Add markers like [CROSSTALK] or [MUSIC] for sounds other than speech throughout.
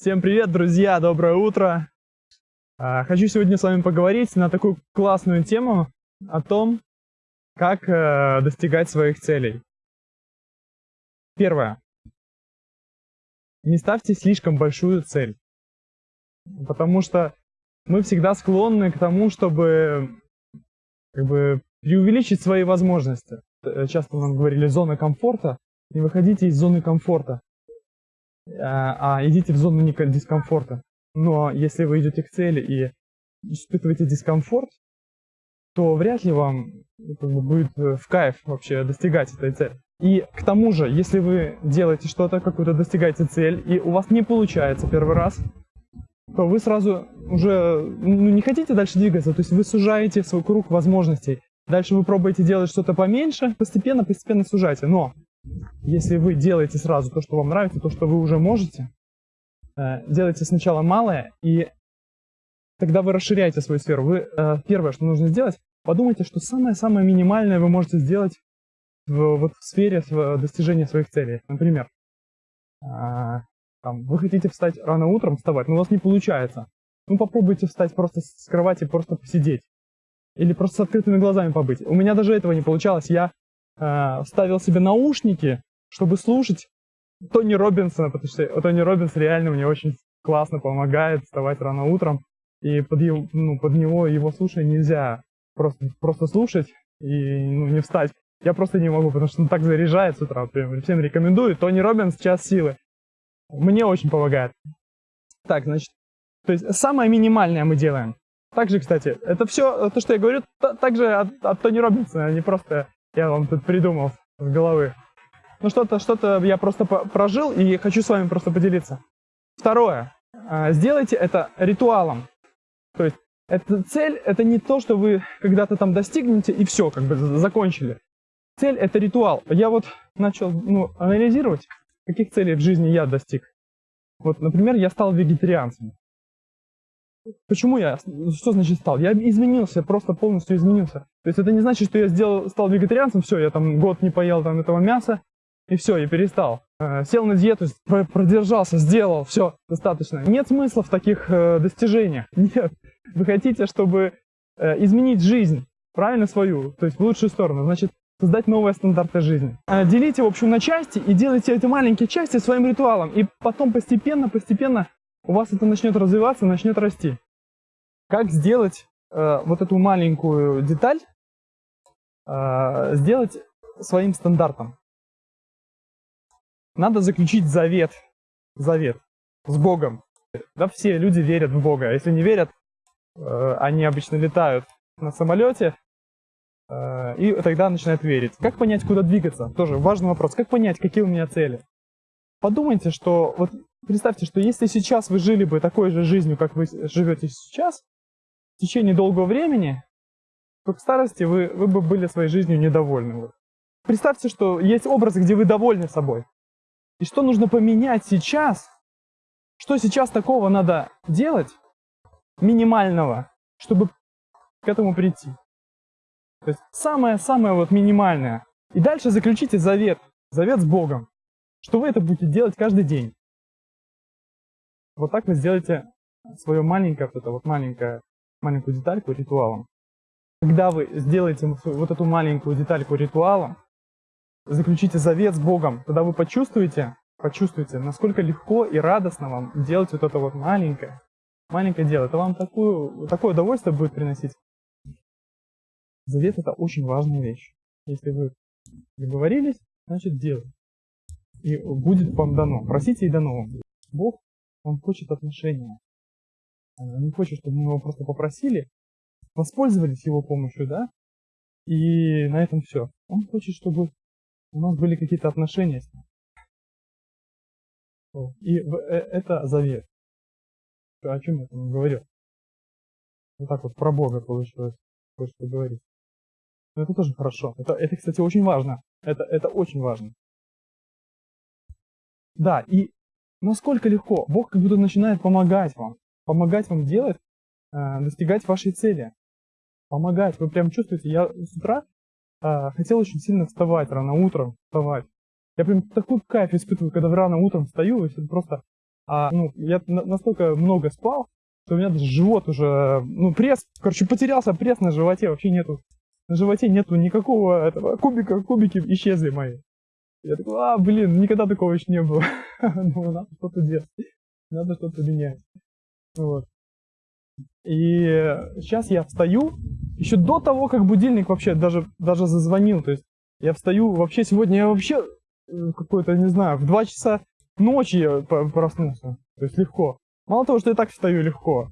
Всем привет, друзья! Доброе утро! А, хочу сегодня с вами поговорить на такую классную тему о том, как э, достигать своих целей. Первое. Не ставьте слишком большую цель. Потому что мы всегда склонны к тому, чтобы как бы, преувеличить свои возможности. Э, часто нам говорили зона комфорта. Не выходите из зоны комфорта. А, а идите в зону дискомфорта. Но если вы идете к цели и испытываете дискомфорт, то вряд ли вам как бы, будет э, в кайф вообще достигать этой цели. И к тому же, если вы делаете что-то, какую-то достигаете цель, и у вас не получается первый раз, то вы сразу уже ну, не хотите дальше двигаться, то есть вы сужаете свой круг возможностей. Дальше вы пробуете делать что-то поменьше, постепенно, постепенно сужаете. Но если вы делаете сразу то, что вам нравится, то, что вы уже можете, э, делайте сначала малое, и тогда вы расширяете свою сферу. Вы, э, первое, что нужно сделать, подумайте, что самое-самое минимальное вы можете сделать в, вот в сфере достижения своих целей. Например, э, там, вы хотите встать рано утром, вставать, но у вас не получается. Ну попробуйте встать просто с кровати, просто посидеть. Или просто с открытыми глазами побыть. У меня даже этого не получалось. Я э, ставил себе наушники, чтобы слушать Тони Робинсона, потому что Тони Робинс реально мне очень классно помогает вставать рано утром. И под, его, ну, под него его слушая нельзя просто, просто слушать и ну, не встать. Я просто не могу, потому что он так заряжает с утра. Всем рекомендую. Тони Робинс «Час силы». Мне очень помогает. Так, значит, то есть самое минимальное мы делаем. Также, кстати, это все, то, что я говорю, также от, от Тони Робинсона, а не просто я вам тут придумал с головы. Ну что-то что-то я просто прожил и хочу с вами просто поделиться. Второе. А, сделайте это ритуалом. То есть эта цель это не то, что вы когда-то там достигнете и все, как бы закончили. Цель это ритуал. Я вот начал ну, анализировать, каких целей в жизни я достиг. Вот, например, я стал вегетарианцем. Почему я? Что значит стал? Я изменился, просто полностью изменился. То есть это не значит, что я сделал, стал вегетарианцем, все, я там год не поел там этого мяса, и все, я перестал. Э, сел на диету, продержался, сделал, все, достаточно. Нет смысла в таких э, достижениях. [LAUGHS] Нет. Вы хотите, чтобы э, изменить жизнь, правильно свою, то есть в лучшую сторону, значит, создать новые стандарты жизни. Делите, в общем, на части и делайте эти маленькие части своим ритуалом. И потом постепенно, постепенно у вас это начнет развиваться, начнет расти. Как сделать э, вот эту маленькую деталь, э, сделать своим стандартом? Надо заключить завет, завет с Богом. Да, все люди верят в Бога. Если не верят, э, они обычно летают на самолете, э, и тогда начинают верить. Как понять, куда двигаться? Тоже важный вопрос. Как понять, какие у меня цели? Подумайте, что вот представьте, что если сейчас вы жили бы такой же жизнью, как вы живете сейчас, в течение долгого времени, то к старости вы, вы бы были своей жизнью недовольны. Представьте, что есть образы, где вы довольны собой. И что нужно поменять сейчас, что сейчас такого надо делать, минимального, чтобы к этому прийти. То есть самое-самое вот минимальное. И дальше заключите завет, завет с Богом, что вы это будете делать каждый день. Вот так вы сделаете свое маленькое, вот это вот маленькое, маленькую детальку ритуалом. Когда вы сделаете вот эту маленькую детальку ритуалом, заключите завет с Богом, тогда вы почувствуете, почувствуете, насколько легко и радостно вам делать вот это вот маленькое, маленькое дело. Это вам такую, такое удовольствие будет приносить. Завет это очень важная вещь. Если вы договорились, значит делайте. И будет вам дано. Просите и дано вам. Бог он хочет отношения. Он не хочет, чтобы мы его просто попросили, воспользовались его помощью, да, и на этом все. Он хочет, чтобы у нас были какие-то отношения с ним. И э, это завет. О чем я там говорил? Вот так вот про Бога получилось кое-что говорить. Но это тоже хорошо. Это, это, кстати, очень важно. Это, это очень важно. Да, и Насколько легко. Бог как будто начинает помогать вам. Помогать вам делать, э, достигать вашей цели. Помогать. Вы прям чувствуете, я с утра э, хотел очень сильно вставать рано утром, вставать. Я прям такой кайф испытываю, когда рано утром встаю, и это просто А, ну, я на- настолько много спал, что у меня даже живот уже, ну, пресс, короче, потерялся пресс на животе, вообще нету. На животе нету никакого этого кубика, кубики исчезли мои. Я такой, а, блин, никогда такого еще не было. [LAUGHS] Ну, надо что-то делать. Надо что-то менять. Вот. И сейчас я встаю, еще до того, как будильник вообще даже, даже зазвонил. То есть я встаю, вообще сегодня я вообще э, какой-то, не знаю, в 2 часа ночи я проснулся. То есть легко. Мало того, что я так встаю легко.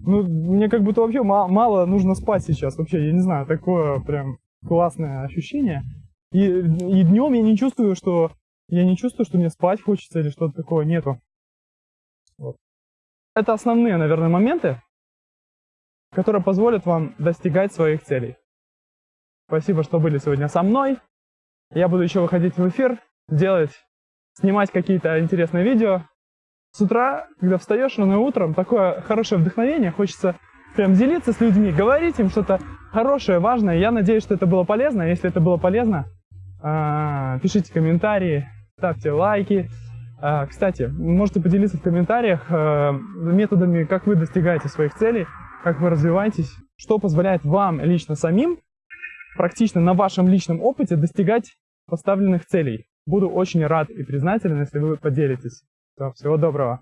Ну, мне как будто вообще ма- мало нужно спать сейчас. Вообще, я не знаю, такое прям классное ощущение. И, и днем я не чувствую, что я не чувствую, что мне спать хочется или что-то такого нету. Вот. Это основные, наверное, моменты, которые позволят вам достигать своих целей. Спасибо, что были сегодня со мной. Я буду еще выходить в эфир, делать, снимать какие-то интересные видео. С утра, когда встаешь рано утром, такое хорошее вдохновение, хочется прям делиться с людьми, говорить им что-то хорошее, важное. Я надеюсь, что это было полезно. Если это было полезно, пишите комментарии, ставьте лайки. А, Кстати, можете поделиться в комментариях э, методами, как вы достигаете своих целей, как вы развиваетесь, что позволяет вам лично самим, практично на вашем личном опыте достигать поставленных целей. Буду очень рад и признателен, если вы поделитесь. Всё, Всего доброго.